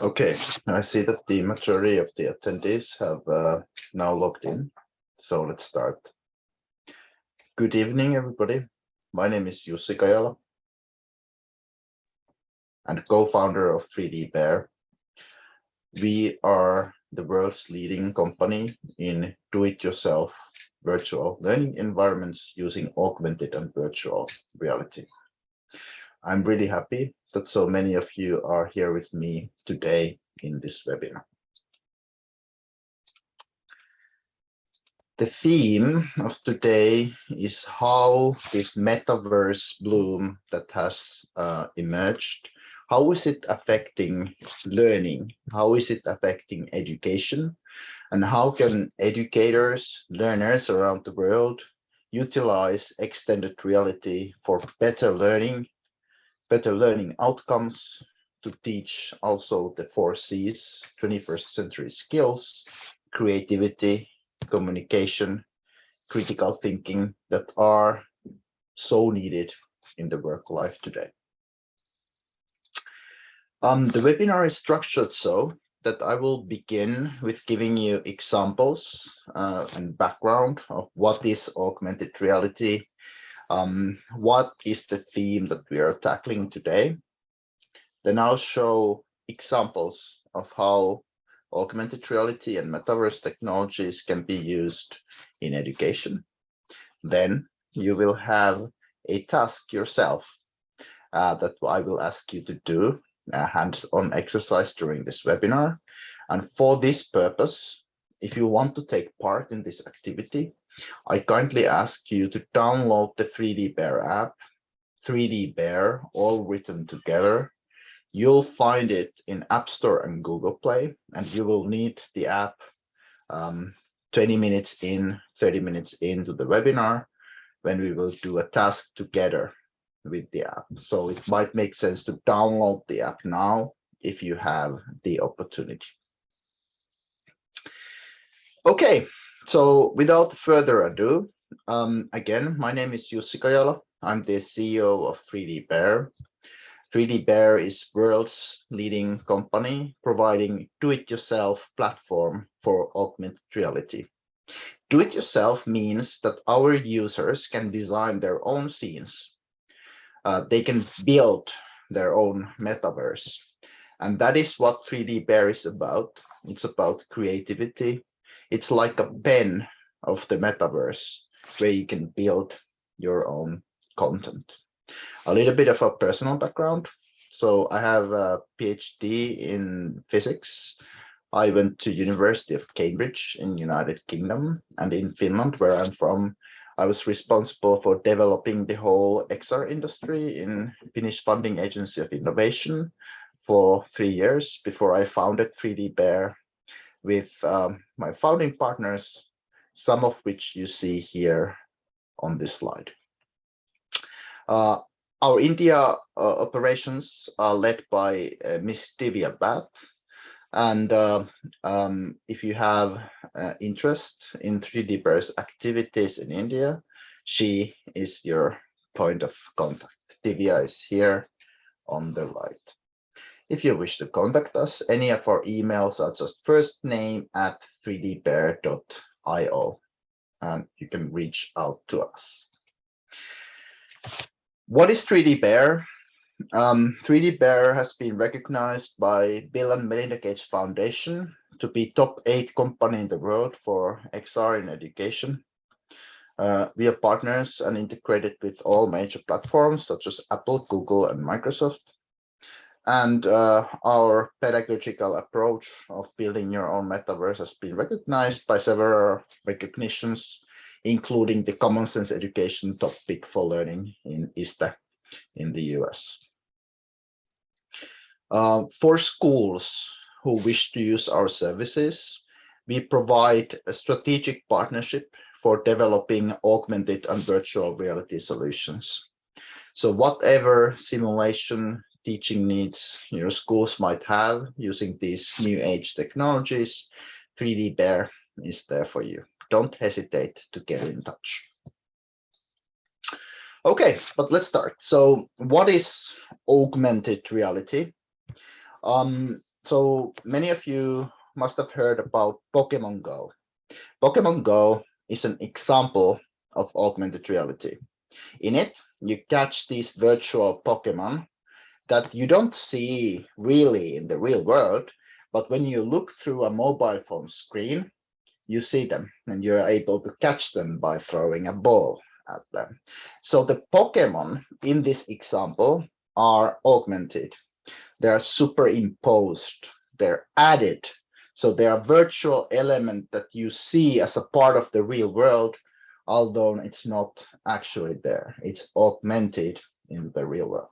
Okay, I see that the majority of the attendees have uh, now logged in, so let's start. Good evening, everybody. My name is Jussi Kajala and co-founder of 3D Bear. We are the world's leading company in do-it-yourself virtual learning environments using augmented and virtual reality. I'm really happy that so many of you are here with me today in this webinar. The theme of today is how this metaverse bloom that has uh, emerged, how is it affecting learning? How is it affecting education? And how can educators, learners around the world utilize extended reality for better learning better learning outcomes, to teach also the four C's, 21st century skills, creativity, communication, critical thinking that are so needed in the work life today. Um, the webinar is structured so that I will begin with giving you examples uh, and background of what is augmented reality um, what is the theme that we are tackling today. Then I'll show examples of how augmented reality and metaverse technologies can be used in education. Then you will have a task yourself uh, that I will ask you to do a hands-on exercise during this webinar. And for this purpose, if you want to take part in this activity, I kindly ask you to download the 3D Bear app, 3D Bear, all written together. You'll find it in App Store and Google Play, and you will need the app um, 20 minutes in, 30 minutes into the webinar when we will do a task together with the app. So it might make sense to download the app now if you have the opportunity. Okay, so without further ado, um, again, my name is Jussi Kajala. I'm the CEO of 3D Bear. 3D Bear is world's leading company providing do-it-yourself platform for augmented reality. Do-it-yourself means that our users can design their own scenes. Uh, they can build their own metaverse. And that is what 3D Bear is about. It's about creativity, it's like a pen of the metaverse where you can build your own content. A little bit of a personal background. So I have a PhD in physics. I went to University of Cambridge in United Kingdom and in Finland, where I'm from, I was responsible for developing the whole XR industry in Finnish Funding Agency of Innovation for three years before I founded 3D Bear with um, my founding partners, some of which you see here on this slide. Uh, our India uh, operations are led by uh, Ms. Divya Bhat. And uh, um, if you have uh, interest in 3D Bear's activities in India, she is your point of contact. Divya is here on the right. If you wish to contact us, any of our emails are just first name at 3dbear.io and you can reach out to us. What is 3D Bear? Um, 3D Bear has been recognized by Bill and Melinda Gates Foundation to be top eight company in the world for XR in education. Uh, we are partners and integrated with all major platforms such as Apple, Google, and Microsoft. And uh, our pedagogical approach of building your own metaverse has been recognized by several recognitions, including the Common Sense Education Top Pick for Learning in ISTE in the US. Uh, for schools who wish to use our services, we provide a strategic partnership for developing augmented and virtual reality solutions. So whatever simulation teaching needs your schools might have using these new age technologies, 3D Bear is there for you. Don't hesitate to get in touch. Okay, but let's start. So what is augmented reality? Um, so many of you must have heard about Pokemon Go. Pokemon Go is an example of augmented reality. In it, you catch these virtual Pokemon that you don't see really in the real world, but when you look through a mobile phone screen, you see them and you're able to catch them by throwing a ball at them. So the Pokemon in this example are augmented. They are superimposed. They're added. So they are virtual element that you see as a part of the real world, although it's not actually there. It's augmented in the real world.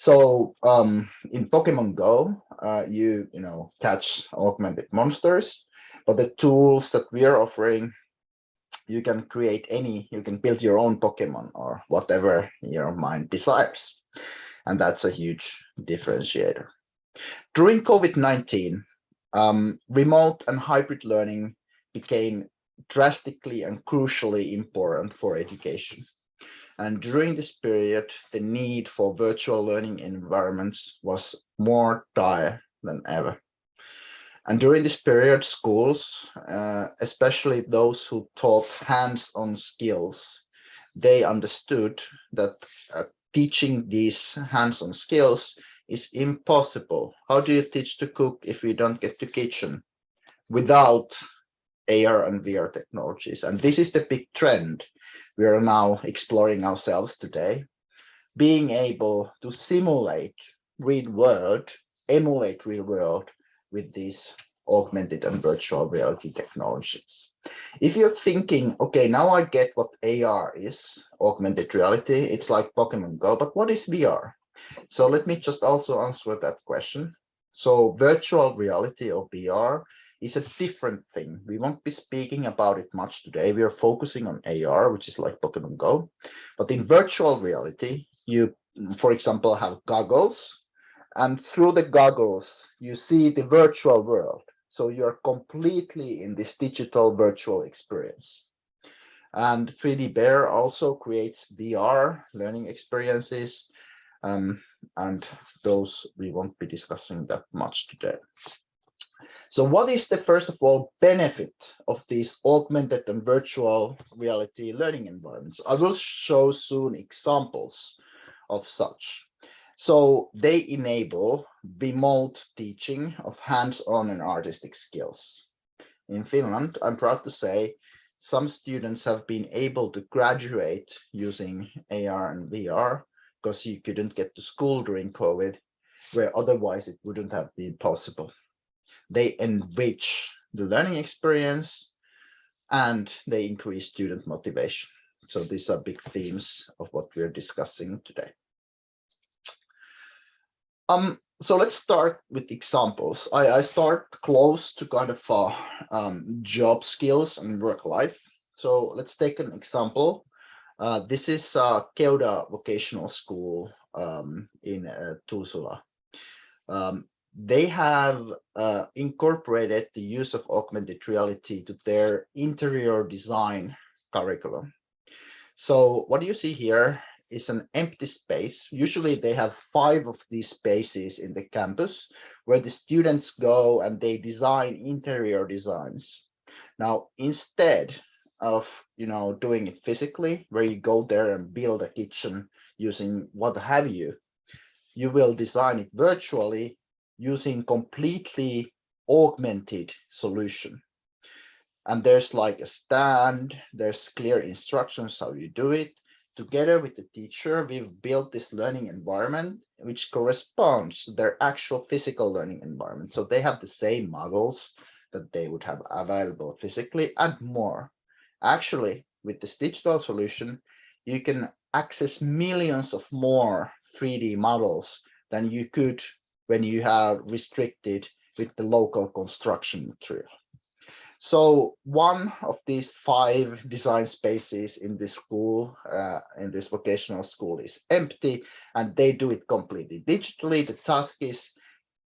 So um, in Pokemon Go, uh, you you know catch augmented monsters, but the tools that we are offering, you can create any, you can build your own Pokemon or whatever your mind desires, and that's a huge differentiator. During COVID-19, um, remote and hybrid learning became drastically and crucially important for education. And during this period, the need for virtual learning environments was more dire than ever. And during this period, schools, uh, especially those who taught hands-on skills, they understood that uh, teaching these hands-on skills is impossible. How do you teach to cook if you don't get to kitchen without AR and VR technologies? And this is the big trend we are now exploring ourselves today, being able to simulate real world, emulate real world with these augmented and virtual reality technologies. If you're thinking, okay, now I get what AR is, augmented reality, it's like Pokemon Go, but what is VR? So let me just also answer that question. So virtual reality or VR is a different thing. We won't be speaking about it much today. We are focusing on AR, which is like Pokemon Go. But in virtual reality, you, for example, have goggles, and through the goggles, you see the virtual world. So you're completely in this digital virtual experience. And 3D Bear also creates VR learning experiences, um, and those we won't be discussing that much today. So what is the first of all benefit of these augmented and virtual reality learning environments? I will show soon examples of such. So they enable remote teaching of hands-on and artistic skills. In Finland, I'm proud to say some students have been able to graduate using AR and VR because you couldn't get to school during COVID, where otherwise it wouldn't have been possible they enrich the learning experience and they increase student motivation. So these are big themes of what we're discussing today. Um, so let's start with examples. I, I start close to kind of uh, um, job skills and work life. So let's take an example. Uh, this is uh, Keuda Vocational School um, in uh. Um, they have uh, incorporated the use of augmented reality to their interior design curriculum. So what you see here is an empty space. Usually they have five of these spaces in the campus where the students go and they design interior designs. Now, instead of you know doing it physically, where you go there and build a kitchen using what have you, you will design it virtually using completely augmented solution. And there's like a stand, there's clear instructions how you do it. Together with the teacher, we've built this learning environment which corresponds to their actual physical learning environment. So they have the same models that they would have available physically and more. Actually, with this digital solution, you can access millions of more 3D models than you could when you have restricted with the local construction material. So one of these five design spaces in this school, uh, in this vocational school is empty and they do it completely digitally. The task is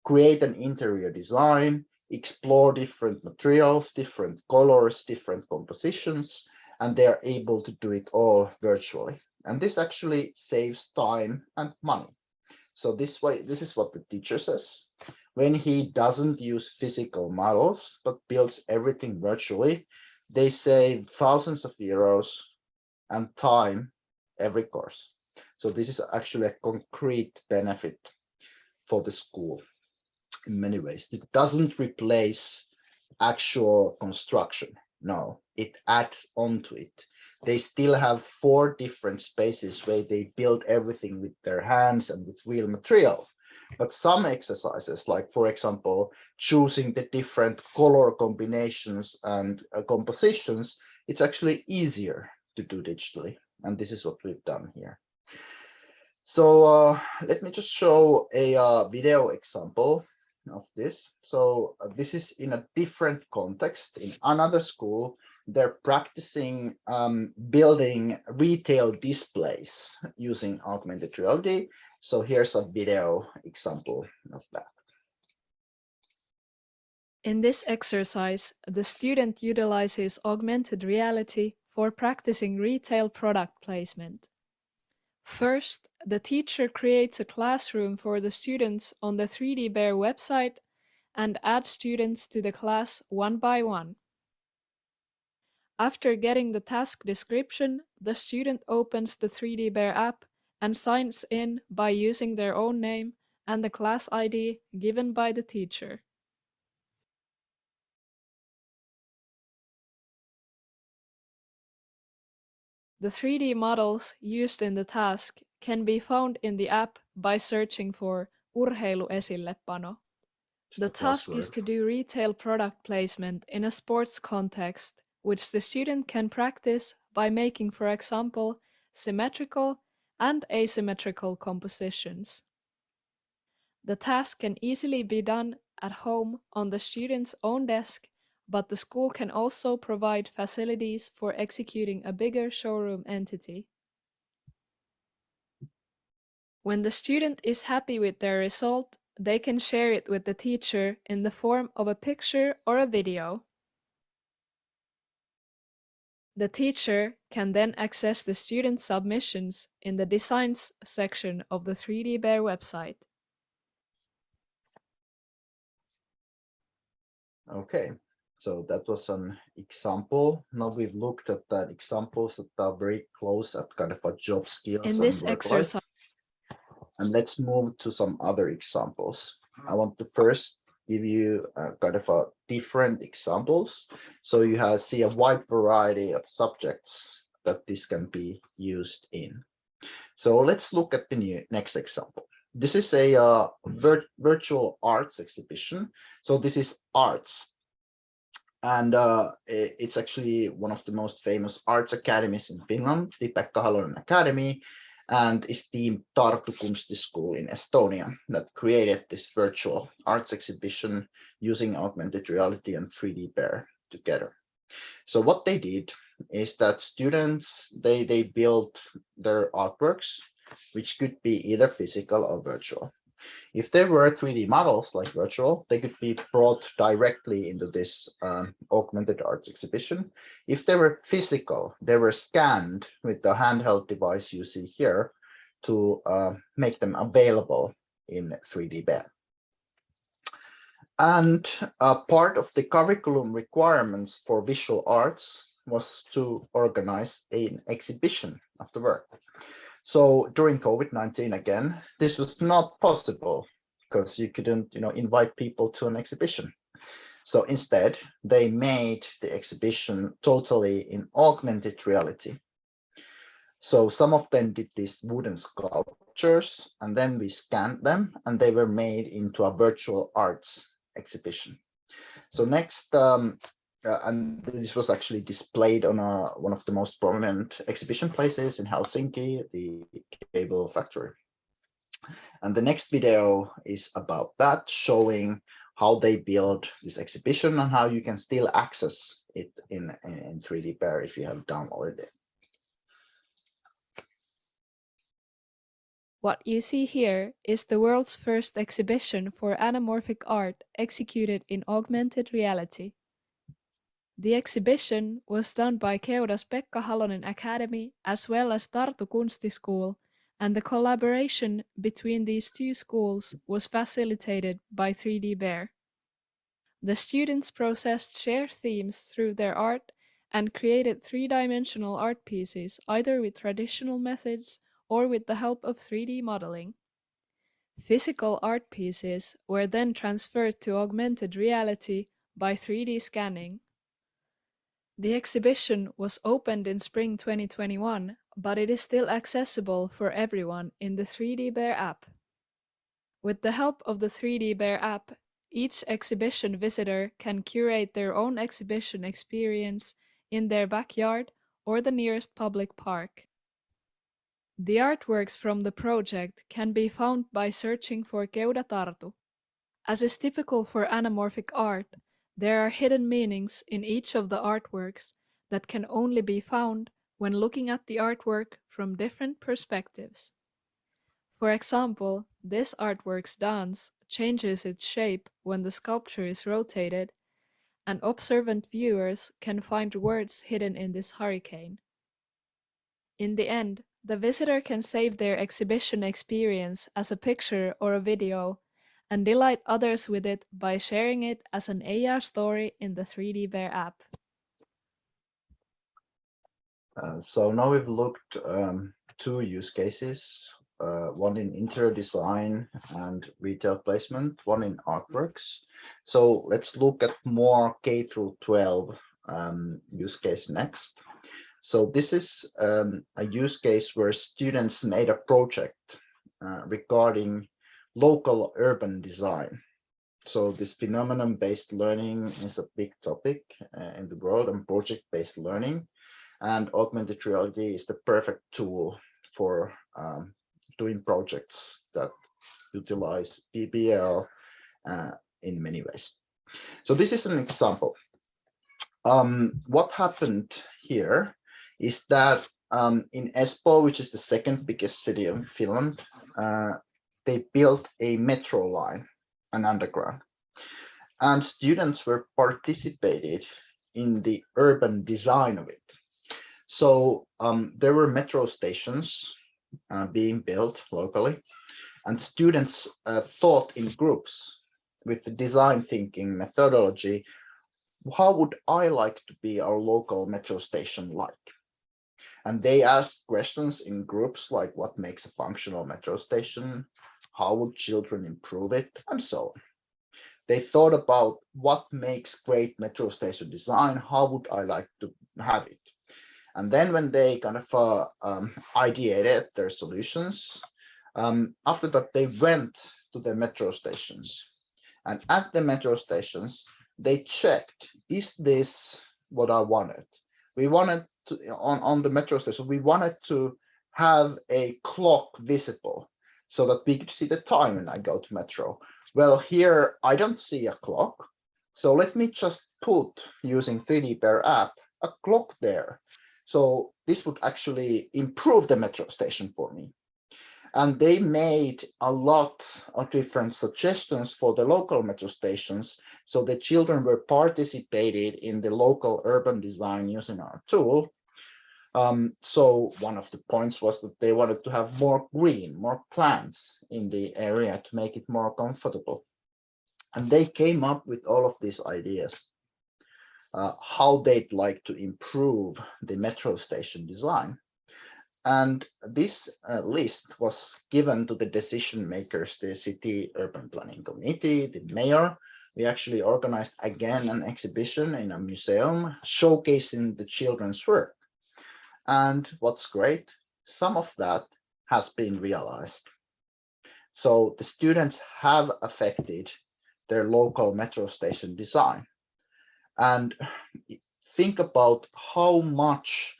create an interior design, explore different materials, different colors, different compositions, and they are able to do it all virtually. And this actually saves time and money. So this way, this is what the teacher says. when he doesn't use physical models, but builds everything virtually, they save thousands of euros and time every course. So this is actually a concrete benefit for the school in many ways. It doesn't replace actual construction. No, it adds onto it. They still have four different spaces where they build everything with their hands and with real material. But some exercises, like for example, choosing the different color combinations and uh, compositions, it's actually easier to do digitally. And this is what we've done here. So uh, let me just show a uh, video example of this. So uh, this is in a different context in another school. They're practicing um, building retail displays using augmented reality. So here's a video example of that. In this exercise, the student utilizes augmented reality for practicing retail product placement. First, the teacher creates a classroom for the students on the 3D Bear website and adds students to the class one by one. After getting the task description, the student opens the 3D Bear app and signs in by using their own name and the class ID given by the teacher. The 3D models used in the task can be found in the app by searching for urheiluesillepano. The task is to do retail product placement in a sports context, which the student can practice by making, for example, symmetrical and asymmetrical compositions. The task can easily be done at home on the student's own desk but the school can also provide facilities for executing a bigger showroom entity. When the student is happy with their result, they can share it with the teacher in the form of a picture or a video. The teacher can then access the student submissions in the Designs section of the 3D Bear website. Okay, so that was an example. Now we've looked at the examples that are very close at kind of a job skills. In this exercise. And let's move to some other examples. I want to first give you a kind of a different examples. So you have see a wide variety of subjects that this can be used in. So let's look at the new next example. This is a uh, vir virtual arts exhibition. So this is arts and uh, it's actually one of the most famous arts academies in Finland, the Pekka Halonen Academy, and is the Tartu Kunsti School in Estonia that created this virtual arts exhibition using augmented reality and 3D Bear together. So what they did is that students, they, they built their artworks, which could be either physical or virtual. If there were 3D models like virtual, they could be brought directly into this um, augmented arts exhibition. If they were physical, they were scanned with the handheld device you see here to uh, make them available in 3D Bear. And part of the curriculum requirements for visual arts was to organize an exhibition of the work. So during COVID-19 again, this was not possible because you couldn't, you know, invite people to an exhibition. So instead, they made the exhibition totally in augmented reality. So some of them did these wooden sculptures, and then we scanned them, and they were made into a virtual arts exhibition. So next, um, uh, and this was actually displayed on a, one of the most prominent exhibition places in Helsinki, the Cable Factory. And the next video is about that, showing how they build this exhibition and how you can still access it in, in 3D Bear if you have downloaded it. What you see here is the world's first exhibition for anamorphic art executed in augmented reality. The exhibition was done by Keuda's Pekka Halonen Academy as well as Tartu Kunsti School and the collaboration between these two schools was facilitated by 3D Bear. The students processed shared themes through their art and created three-dimensional art pieces either with traditional methods or with the help of 3D modeling. Physical art pieces were then transferred to augmented reality by 3D scanning. The exhibition was opened in spring 2021, but it is still accessible for everyone in the 3D Bear app. With the help of the 3D Bear app, each exhibition visitor can curate their own exhibition experience in their backyard or the nearest public park. The artworks from the project can be found by searching for Keuda Tartu. As is typical for anamorphic art, there are hidden meanings in each of the artworks that can only be found when looking at the artwork from different perspectives. For example, this artwork's dance changes its shape when the sculpture is rotated, and observant viewers can find words hidden in this hurricane. In the end, the visitor can save their exhibition experience as a picture or a video and delight others with it by sharing it as an AR story in the 3D Bear app. Uh, so now we've looked um, two use cases uh, one in interior design and retail placement, one in artworks. So let's look at more K through 12 um, use case next. So this is um, a use case where students made a project uh, regarding local urban design. So this phenomenon-based learning is a big topic uh, in the world and project-based learning. And augmented reality is the perfect tool for um, doing projects that utilize PBL uh, in many ways. So this is an example. Um, what happened here is that um, in Espoo, which is the second biggest city of Finland, uh, they built a metro line, an underground. And students were participated in the urban design of it. So um, there were metro stations uh, being built locally. And students uh, thought in groups with the design thinking methodology, how would I like to be our local metro station like? And they asked questions in groups like what makes a functional metro station? How would children improve it? And so on. They thought about what makes great metro station design? How would I like to have it? And then when they kind of uh, um, ideated their solutions, um, after that, they went to the metro stations. And at the metro stations, they checked, is this what I wanted? We wanted to, on, on the metro station, we wanted to have a clock visible so that we could see the time when I go to metro. Well, here I don't see a clock. So let me just put using 3D Bear app a clock there so this would actually improve the metro station for me. And they made a lot of different suggestions for the local metro stations. So the children were participated in the local urban design using our tool. Um, so one of the points was that they wanted to have more green, more plants in the area to make it more comfortable. And they came up with all of these ideas uh, how they'd like to improve the metro station design. And this uh, list was given to the decision makers, the city urban planning committee, the mayor. We actually organized again an exhibition in a museum showcasing the children's work. And what's great, some of that has been realized. So the students have affected their local metro station design and think about how much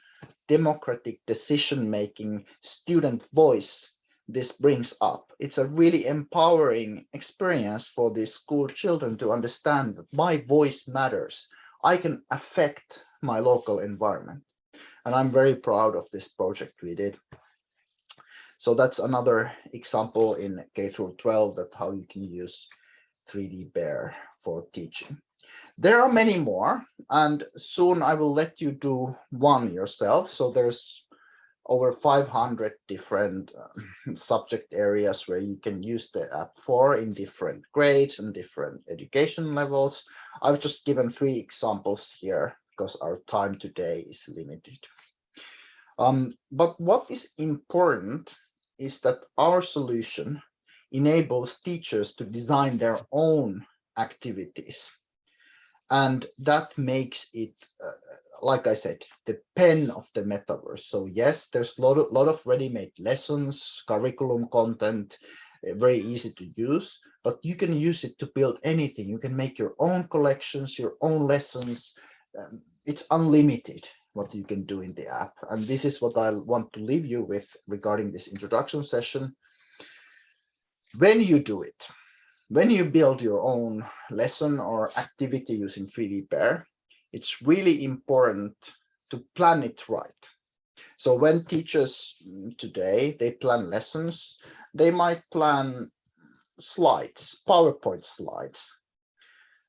democratic decision making student voice this brings up. It's a really empowering experience for these school children to understand that my voice matters. I can affect my local environment. And I'm very proud of this project we did. So that's another example in K through 12 that how you can use 3D Bear for teaching. There are many more, and soon I will let you do one yourself. So there's over 500 different uh, subject areas where you can use the app for in different grades and different education levels. I've just given three examples here because our time today is limited. Um, but what is important is that our solution enables teachers to design their own activities. And that makes it uh, like I said, the pen of the metaverse. So yes, there's a lot of, lot of ready-made lessons, curriculum content, uh, very easy to use, but you can use it to build anything. You can make your own collections, your own lessons. Um, it's unlimited what you can do in the app. And this is what I want to leave you with regarding this introduction session. When you do it, when you build your own lesson or activity using 3D Bear, it's really important to plan it right. So when teachers mm, today, they plan lessons, they might plan slides, PowerPoint slides.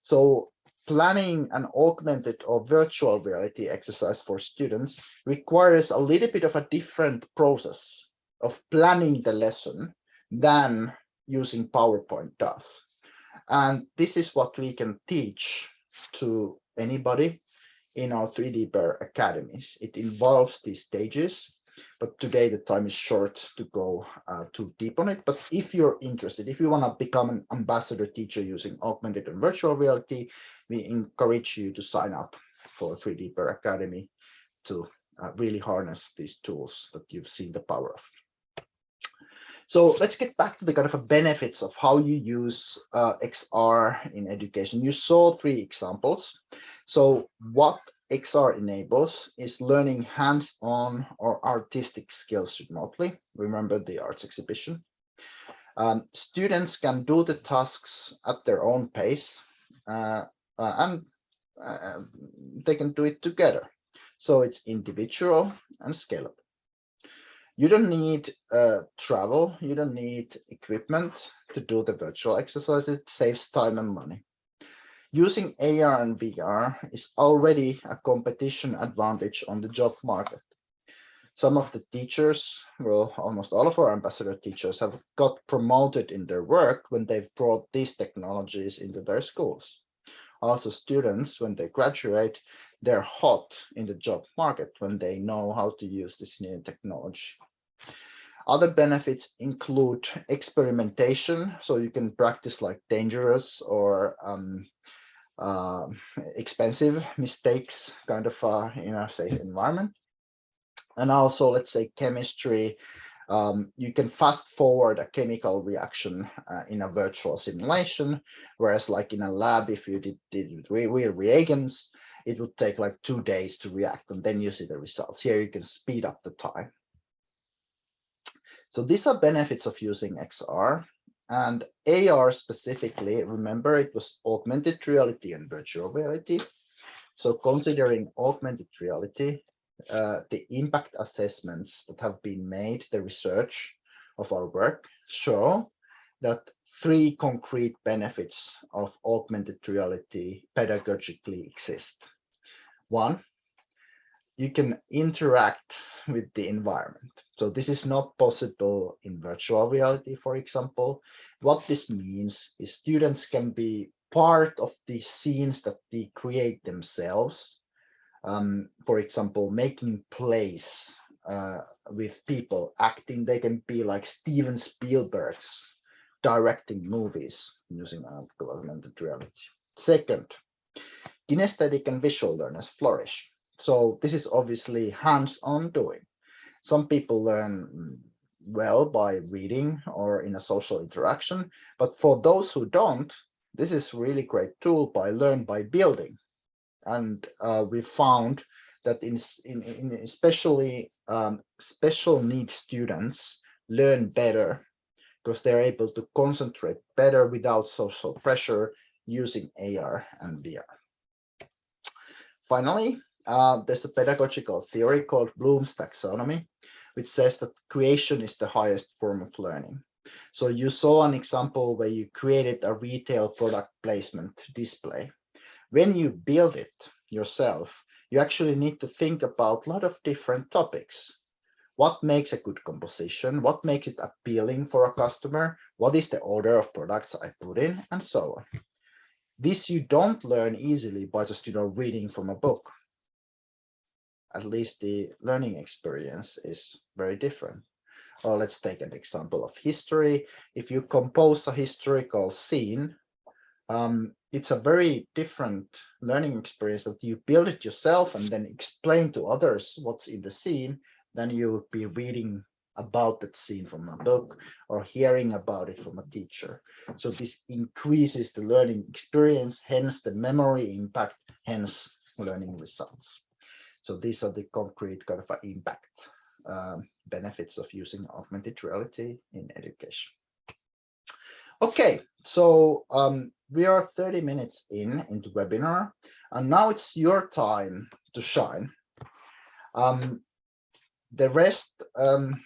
So planning an augmented or virtual reality exercise for students requires a little bit of a different process of planning the lesson than using PowerPoint does. And this is what we can teach to anybody in our 3D Bear academies. It involves these stages, but today the time is short to go uh, too deep on it. But if you're interested, if you want to become an ambassador teacher using augmented and virtual reality, we encourage you to sign up for 3D Bear Academy to uh, really harness these tools that you've seen the power of. So let's get back to the kind of benefits of how you use uh, XR in education. You saw three examples. So what XR enables is learning hands-on or artistic skills remotely. Remember the arts exhibition. Um, students can do the tasks at their own pace uh, uh, and uh, they can do it together. So it's individual and scalable. You don't need uh, travel, you don't need equipment to do the virtual exercise. It saves time and money. Using AR and VR is already a competition advantage on the job market. Some of the teachers, well, almost all of our ambassador teachers have got promoted in their work when they've brought these technologies into their schools. Also students, when they graduate, they're hot in the job market when they know how to use this new technology. Other benefits include experimentation, so you can practice like dangerous or um, uh, expensive mistakes kind of uh, in a safe environment. And also, let's say chemistry, um, you can fast forward a chemical reaction uh, in a virtual simulation, whereas like in a lab, if you did, did real reagents, it would take like two days to react and then you see the results. Here you can speed up the time. So these are benefits of using XR and AR specifically, remember it was augmented reality and virtual reality. So considering augmented reality, uh, the impact assessments that have been made, the research of our work show that three concrete benefits of augmented reality pedagogically exist. One, you can interact with the environment. So this is not possible in virtual reality, for example. What this means is students can be part of the scenes that they create themselves. Um, for example, making plays uh, with people acting. They can be like Steven Spielberg's directing movies using augmented reality. Second, kinesthetic and visual learners flourish. So this is obviously hands-on doing. Some people learn well by reading or in a social interaction, but for those who don't, this is really great tool by learn by building. And uh, we found that in, in, in especially um, special needs students learn better because they're able to concentrate better without social pressure using AR and VR. Finally, uh, there's a pedagogical theory called Bloom's taxonomy, which says that creation is the highest form of learning. So you saw an example where you created a retail product placement display. When you build it yourself, you actually need to think about a lot of different topics. what makes a good composition, what makes it appealing for a customer, what is the order of products I put in, and so on. This you don't learn easily by just you know reading from a book. At least the learning experience is very different. Or let's take an example of history. If you compose a historical scene, um, it's a very different learning experience that you build it yourself and then explain to others what's in the scene than you would be reading about that scene from a book or hearing about it from a teacher. So this increases the learning experience, hence the memory impact, hence learning results. So these are the concrete kind of impact um, benefits of using augmented reality in education. Okay, so um, we are 30 minutes in into webinar, and now it's your time to shine. Um, the rest, um,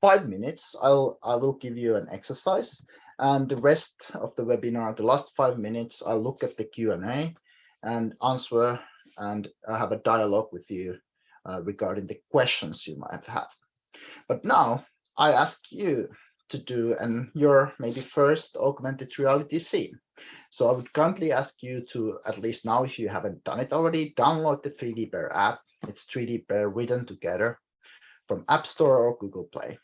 five minutes, I'll I will give you an exercise, and the rest of the webinar, the last five minutes, I'll look at the Q&A and answer, and I have a dialogue with you uh, regarding the questions you might have. But now I ask you to do and your maybe first augmented reality scene. So I would kindly ask you to, at least now, if you haven't done it already, download the 3D Bear app. It's 3D Bear written together from App Store or Google Play.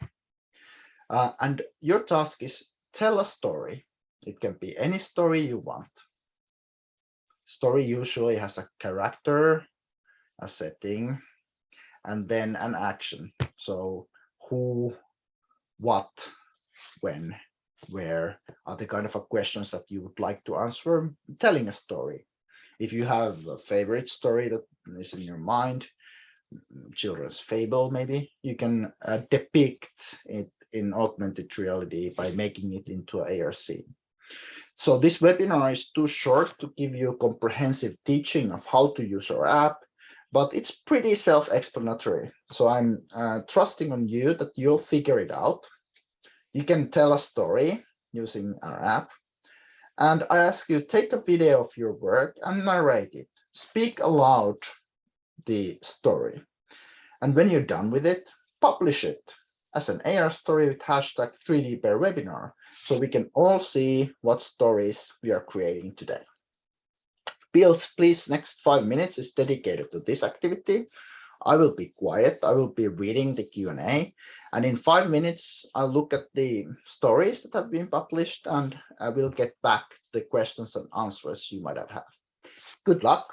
Uh, and your task is tell a story. It can be any story you want. Story usually has a character, a setting, and then an action. So who, what, when, where are the kind of questions that you would like to answer telling a story. If you have a favorite story that is in your mind, children's fable maybe, you can uh, depict it in augmented reality by making it into an ARC. So this webinar is too short to give you a comprehensive teaching of how to use our app, but it's pretty self-explanatory. So I'm uh, trusting on you that you'll figure it out. You can tell a story using our app. And I ask you, take a video of your work and narrate it. Speak aloud the story. And when you're done with it, publish it as an AR story with hashtag 3D Bear webinar, so we can all see what stories we are creating today. Bills, please, next five minutes is dedicated to this activity. I will be quiet. I will be reading the Q&A. And in five minutes, I'll look at the stories that have been published and I will get back the questions and answers you might have had. Good luck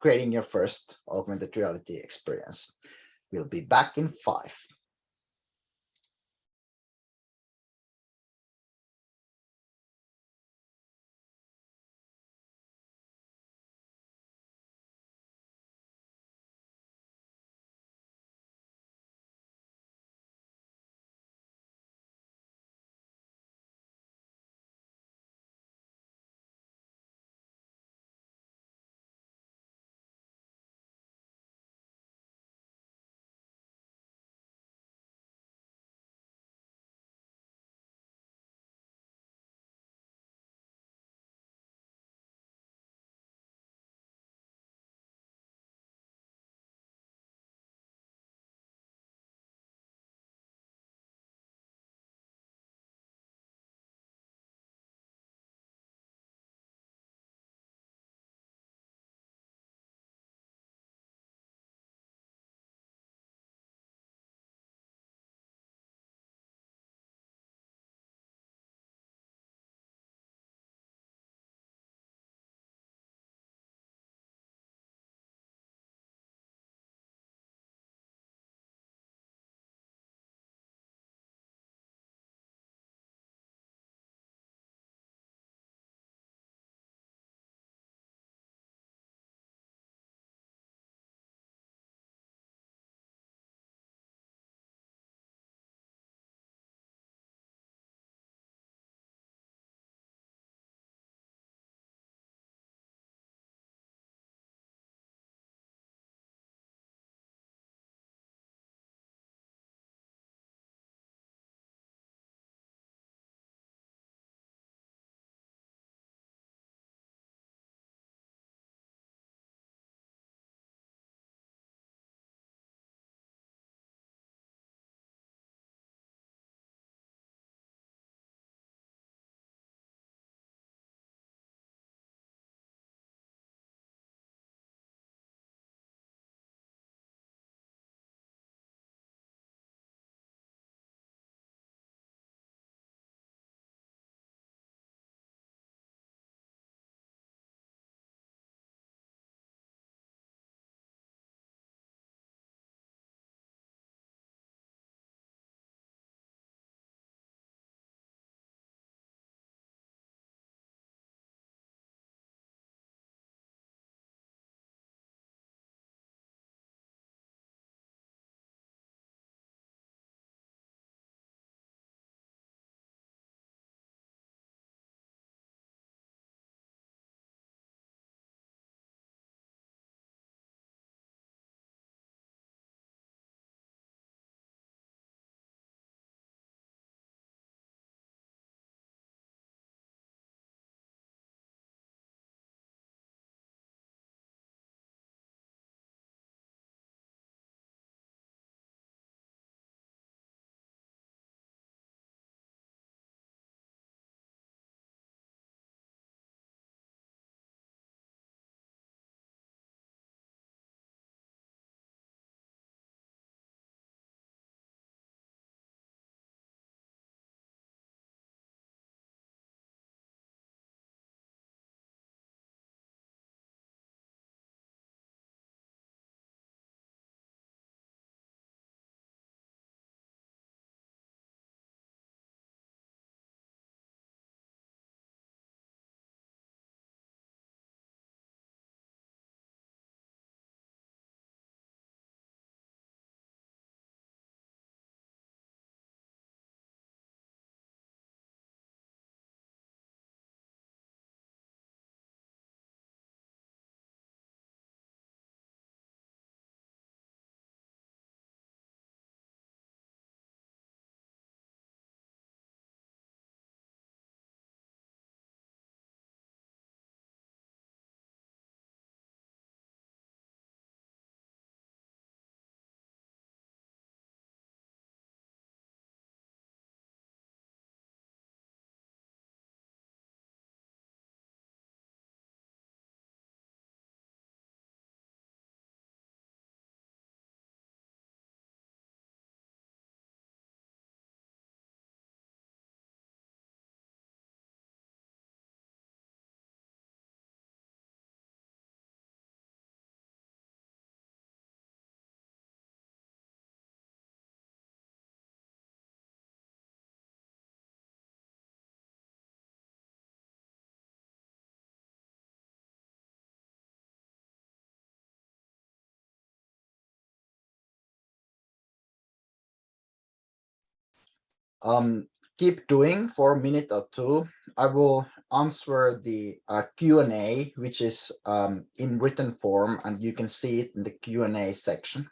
creating your first augmented reality experience. We'll be back in five. Um, keep doing for a minute or two. I will answer the uh, Q&A, which is um, in written form, and you can see it in the Q&A section.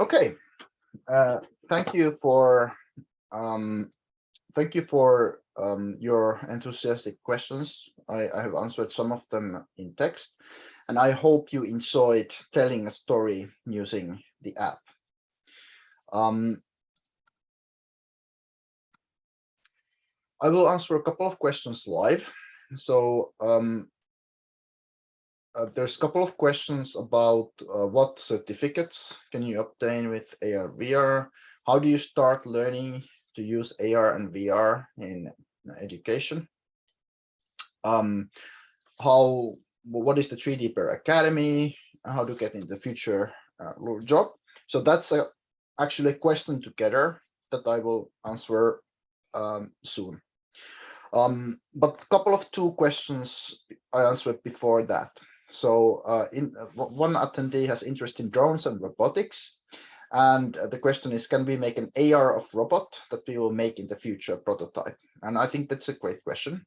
Okay, uh, thank you for um, thank you for um, your enthusiastic questions. I, I, have answered some of them in text, and I hope you enjoyed telling a story using the app. Um, I will answer a couple of questions live. So um, uh, there's a couple of questions about uh, what certificates can you obtain with AR VR? How do you start learning to use AR and VR in education? Um, how what is the 3D Bear Academy? How to get in the future uh, job? So that's a, actually a question together that I will answer um, soon. Um, but a couple of two questions I answered before that. So uh, in, uh, one attendee has interest in drones and robotics. And uh, the question is, can we make an AR of robot that we will make in the future prototype? And I think that's a great question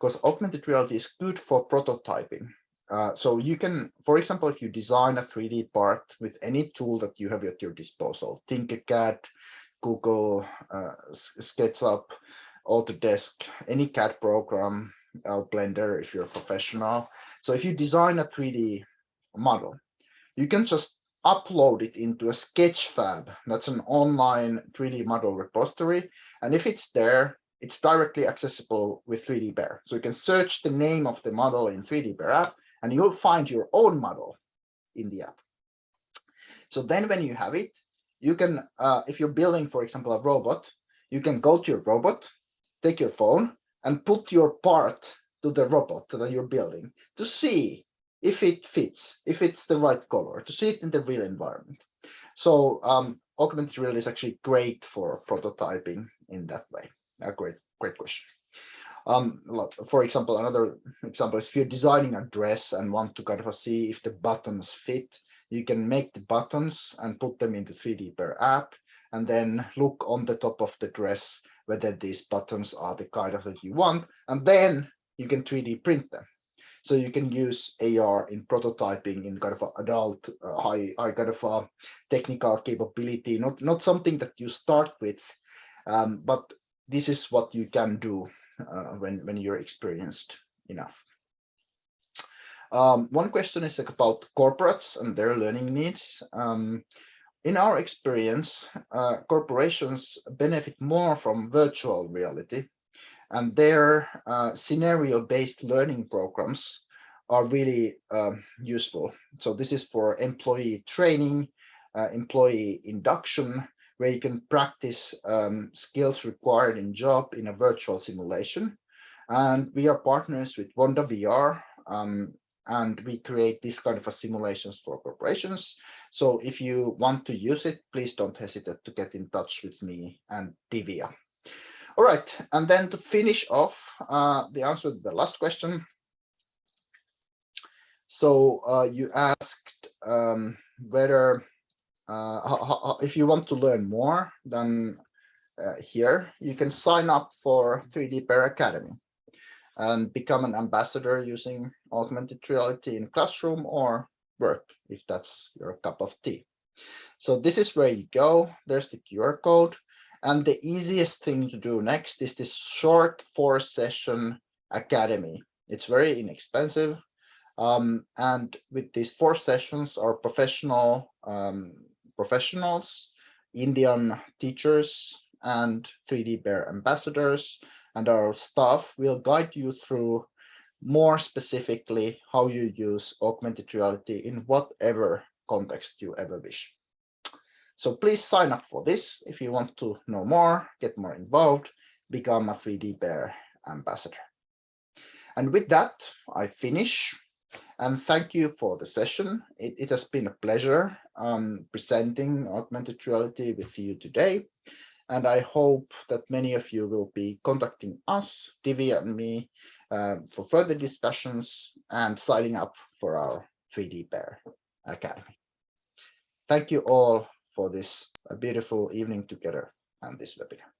because augmented reality is good for prototyping. Uh, so you can, for example, if you design a 3D part with any tool that you have at your disposal, Tinkercad, Google, uh, SketchUp, Autodesk, any CAD program, uh, Blender if you're a professional, so if you design a 3D model, you can just upload it into a Sketchfab. That's an online 3D model repository. And if it's there, it's directly accessible with 3D Bear. So you can search the name of the model in 3D Bear app, and you'll find your own model in the app. So then when you have it, you can, uh, if you're building, for example, a robot, you can go to your robot, take your phone, and put your part to the robot that you're building to see if it fits, if it's the right color, to see it in the real environment. So um, augmented reality is actually great for prototyping in that way. A great, great question. Um, for example, another example is if you're designing a dress and want to kind of see if the buttons fit, you can make the buttons and put them into 3D Bear app, and then look on the top of the dress whether these buttons are the kind of that you want, and then you can 3D print them. So you can use AR in prototyping in kind of adult, uh, high, high kind of uh, technical capability, not, not something that you start with, um, but this is what you can do uh, when, when you're experienced enough. Um, one question is like about corporates and their learning needs. Um, in our experience, uh, corporations benefit more from virtual reality and their uh, scenario-based learning programs are really um, useful. So this is for employee training, uh, employee induction, where you can practice um, skills required in job in a virtual simulation. And we are partners with Wonda VR, um, and we create this kind of simulations for corporations. So if you want to use it, please don't hesitate to get in touch with me and Divya. All right, and then to finish off uh, the answer to the last question. So uh, you asked um, whether uh, ho- ho- ho- if you want to learn more, than uh, here you can sign up for 3D Bear Academy and become an ambassador using augmented reality in classroom or work if that's your cup of tea. So this is where you go. There's the QR code. And the easiest thing to do next is this short four session academy. It's very inexpensive. Um, and with these four sessions, our professional um, professionals, Indian teachers, and 3D Bear ambassadors, and our staff will guide you through more specifically how you use augmented reality in whatever context you ever wish. So please sign up for this if you want to know more, get more involved, become a 3D Bear ambassador. And with that, I finish. And thank you for the session. It, it has been a pleasure um, presenting augmented reality with you today. And I hope that many of you will be contacting us, Divi and me, uh, for further discussions and signing up for our 3D Bear Academy. Thank you all for this beautiful evening together and this webinar.